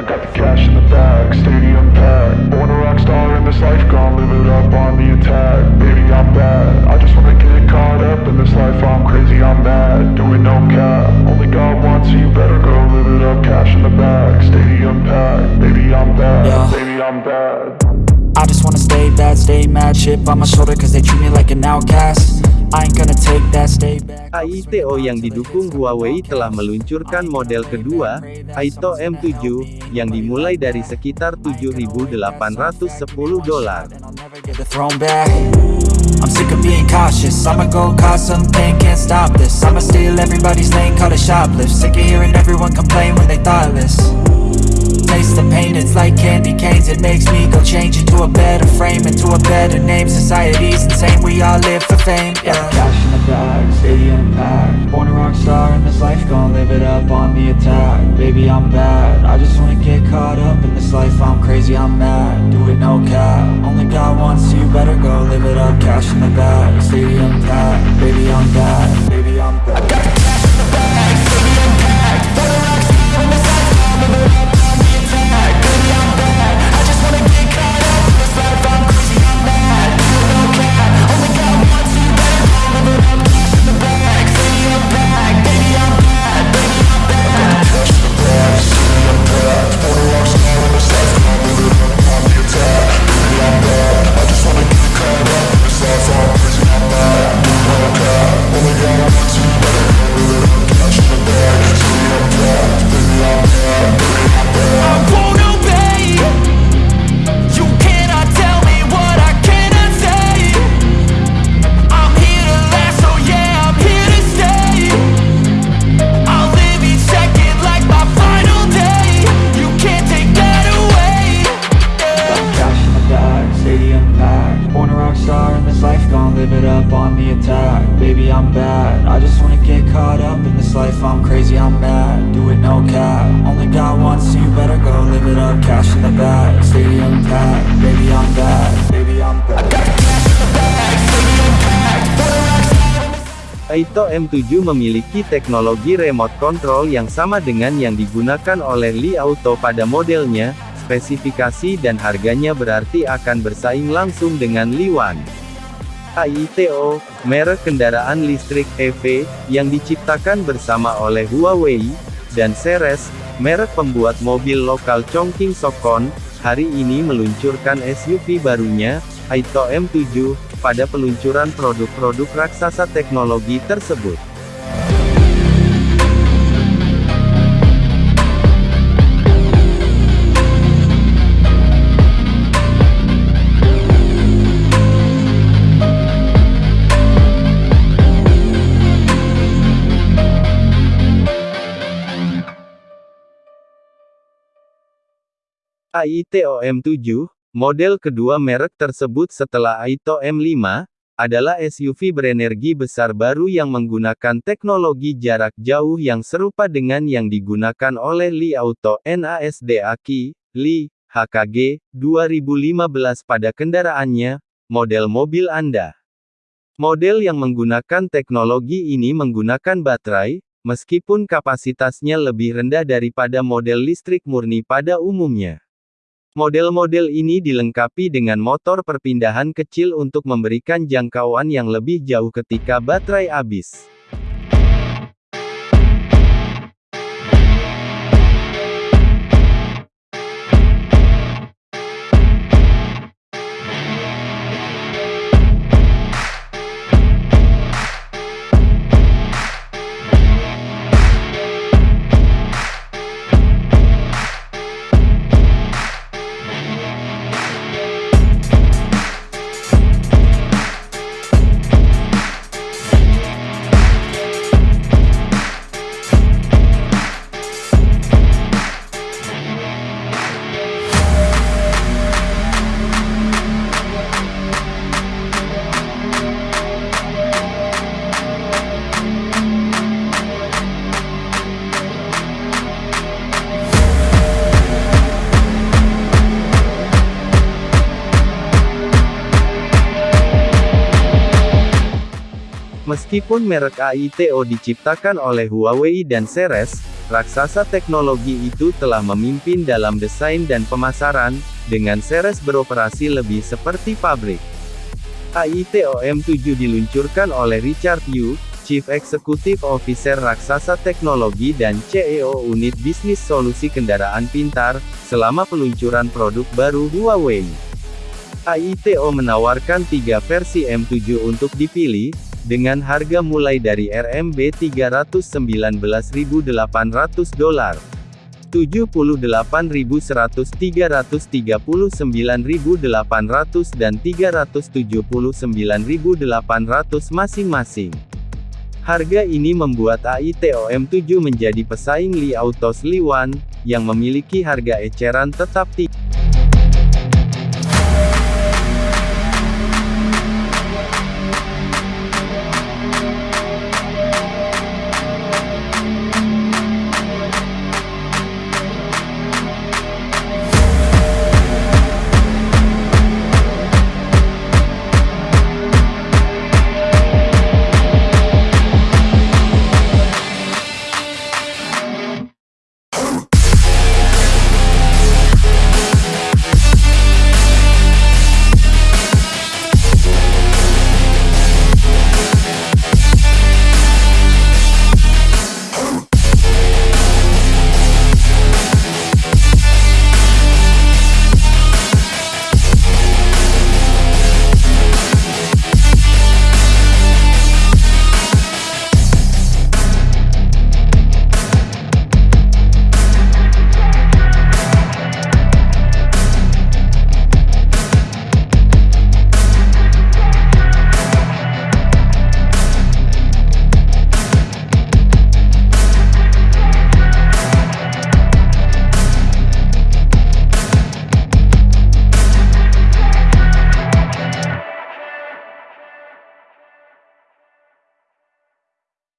I got the cash in the bag, stadium packed. Born a rock star in this life, gon' live it up on the attack. Baby, I'm bad. I just wanna get caught up in this life. I'm crazy, I'm mad. Doing no cap. Only God wants you, better go live it up. Cash in the bag, stadium packed. Baby, I'm bad. Yeah. Baby, I'm bad. I just wanna stay bad, stay mad Chip on my shoulder cause they treat me like an outcast AITO yang didukung Huawei telah meluncurkan model kedua, AITO M7, yang dimulai dari sekitar 7.810 dolar. I'm sick of being cautious. I'ma go cause something, can't stop this. I'ma steal everybody's lane, call it shoplift. Sick of hearing everyone complain when they thoughtless Taste the pain, it's like candy canes. It makes me go change into a better frame Into a better name, society's insane We all live for fame, yeah. Cash in the bag, stadium packed Born a rock star in this life, Gonna live it up on the attack. Baby, I'm bad, I just wanna get caught up in this life. I'm crazy, I'm mad, do it no cap. Only God wants you, better go live it up. Cash in the bag, stadium packed Baby, I'm bad, baby, I'm bad AITO M7 memiliki teknologi remote control yang sama dengan yang digunakan oleh Li Auto pada modelnya, spesifikasi dan harganya berarti akan bersaing langsung dengan Li One. AITO, merek kendaraan listrik EV, yang diciptakan bersama oleh Huawei, dan Ceres, merek pembuat mobil lokal Chongqing Sokon, hari ini meluncurkan SUV barunya, AITO M7, pada peluncuran produk-produk raksasa teknologi tersebut. AITO M7, model kedua merek tersebut setelah AITO M5, adalah SUV berenergi besar baru yang menggunakan teknologi jarak jauh yang serupa dengan yang digunakan oleh Li Auto NASD Aki, Li, HKG, 2015 pada kendaraannya, model mobil Anda. Model yang menggunakan teknologi ini menggunakan baterai, meskipun kapasitasnya lebih rendah daripada model listrik murni pada umumnya. Model-model ini dilengkapi dengan motor perpindahan kecil untuk memberikan jangkauan yang lebih jauh ketika baterai habis. Meskipun merek AITO diciptakan oleh Huawei dan Ceres, raksasa teknologi itu telah memimpin dalam desain dan pemasaran, dengan series beroperasi lebih seperti pabrik. AITOM-7 diluncurkan oleh Richard Yu, Chief Executive Officer Raksasa Teknologi dan CEO Unit Bisnis Solusi Kendaraan Pintar, selama peluncuran produk baru Huawei. AITO menawarkan tiga versi M7 untuk dipilih, dengan harga mulai dari RMB 319.800 dolar. 78.100 339.800 dan 379.800 masing-masing. Harga ini membuat AITOM7 menjadi pesaing Li Autos Li One, yang memiliki harga eceran tetap tinggi.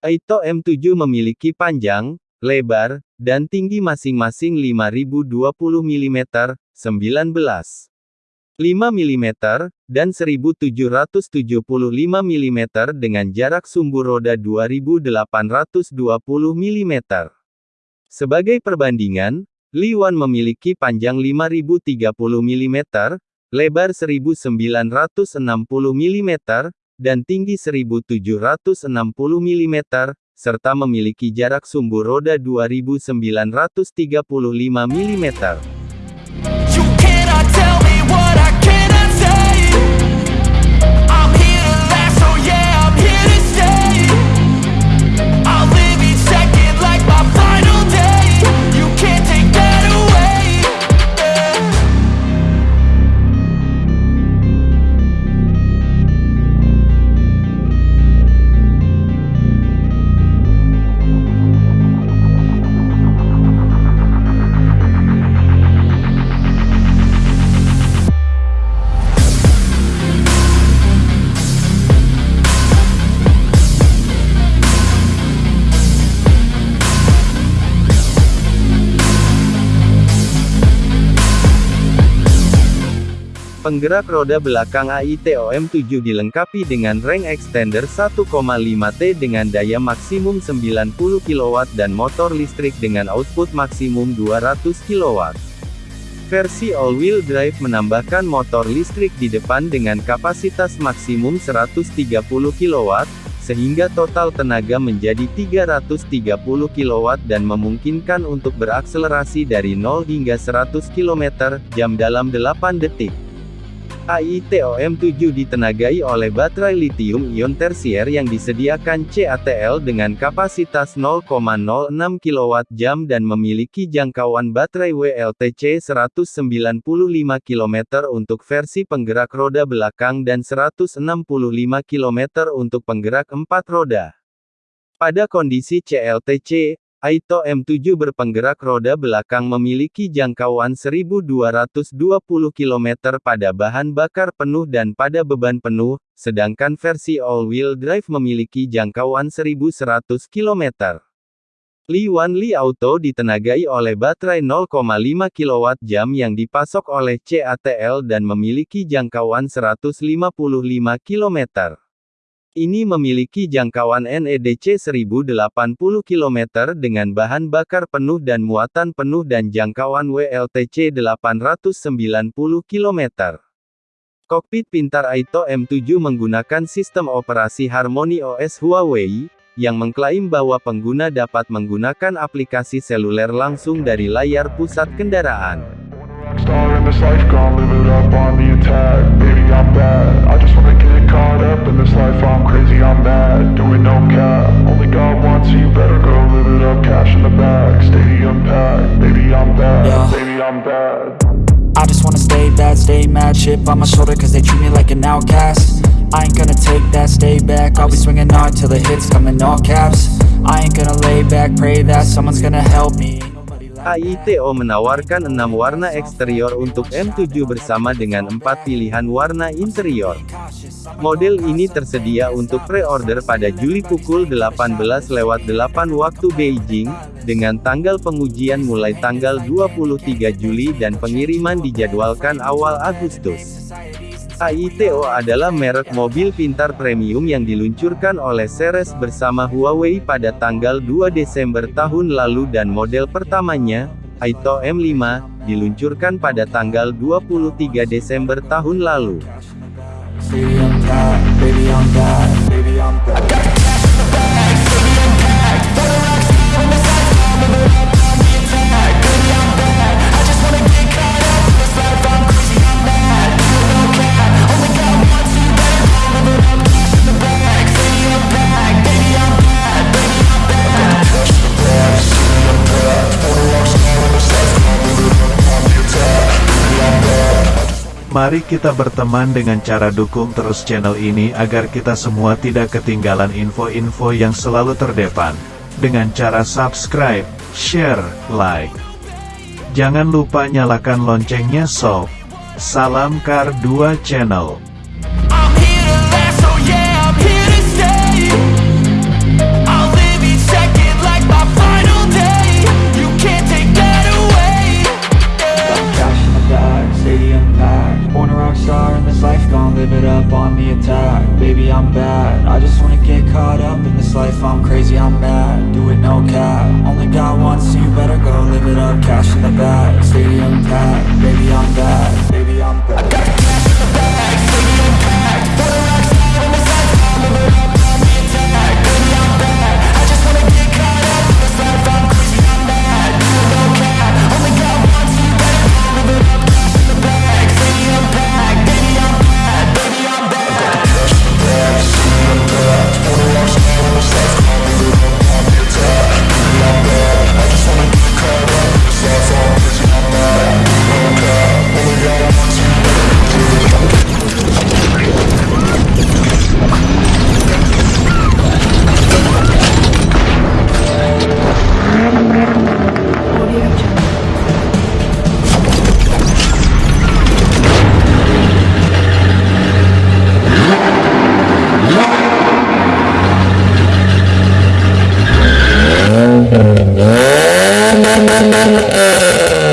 Aito M7 memiliki panjang, lebar, dan tinggi masing-masing 5020 mm, 19 5 mm, dan 1775 mm dengan jarak sumbu roda 2820 mm. Sebagai perbandingan, Li One memiliki panjang 5030 mm, lebar 1960 mm, dan tinggi 1760 mm, serta memiliki jarak sumbu roda 2935 mm. Penggerak roda belakang AITOM 7 dilengkapi dengan range extender 1,5T dengan daya maksimum 90 kW dan motor listrik dengan output maksimum 200 kW. Versi all-wheel drive menambahkan motor listrik di depan dengan kapasitas maksimum 130 kW, sehingga total tenaga menjadi 330 kW dan memungkinkan untuk berakselerasi dari 0 hingga 100 km/jam dalam 8 detik. AITOM-7 ditenagai oleh baterai lithium-ion tersier yang disediakan CATL dengan kapasitas 0,06 kWh dan memiliki jangkauan baterai WLTC 195 km untuk versi penggerak roda belakang dan 165 km untuk penggerak empat roda. Pada kondisi CLTC, Aito M7 berpenggerak roda belakang memiliki jangkauan 1220 km pada bahan bakar penuh dan pada beban penuh, sedangkan versi all-wheel drive memiliki jangkauan 1100 km. Li One Li Auto ditenagai oleh baterai 0,5 kWh yang dipasok oleh CATL dan memiliki jangkauan 155 km. Ini memiliki jangkauan NEDC 1080 km dengan bahan bakar penuh dan muatan penuh dan jangkauan WLTC 890 km. Kokpit pintar Aito M7 menggunakan sistem operasi Harmony OS Huawei, yang mengklaim bahwa pengguna dapat menggunakan aplikasi seluler langsung dari layar pusat kendaraan. Caught up in this life I'm crazy, I'm mad, doing no cap. Only God wants you, better go live it up Cash in the bag, stadium packed. Baby, I'm bad, Yeah. baby, I'm bad. I just wanna stay bad, stay mad Chip on my shoulder cause they treat me like an outcast. I ain't gonna take that, stay back I'll be swinging hard till the hits come in all caps. I ain't gonna lay back, pray that someone's gonna help me. Ain't nobody like AITO menawarkan 6 warna eksterior untuk M7 bersama dengan 4 pilihan warna interior. Model ini tersedia untuk pre-order pada Juli pukul 18.08 waktu Beijing, dengan tanggal pengujian mulai tanggal 23 Juli dan pengiriman dijadwalkan awal Agustus. AITO adalah merek mobil pintar premium yang diluncurkan oleh Ceres bersama Huawei pada tanggal 2 Desember tahun lalu dan model pertamanya, Aito M5, diluncurkan pada tanggal 23 Desember tahun lalu. Mari kita berteman dengan cara dukung terus channel ini agar kita semua tidak ketinggalan info-info yang selalu terdepan. Dengan cara subscribe, share, like. Jangan lupa nyalakan loncengnya sob. Salam Kar 2 Channel. This life I'm crazy, I'm mad, do it no cap. Only got one, so you better go live it up Cash in the bag, stadium packed Baby, I'm bad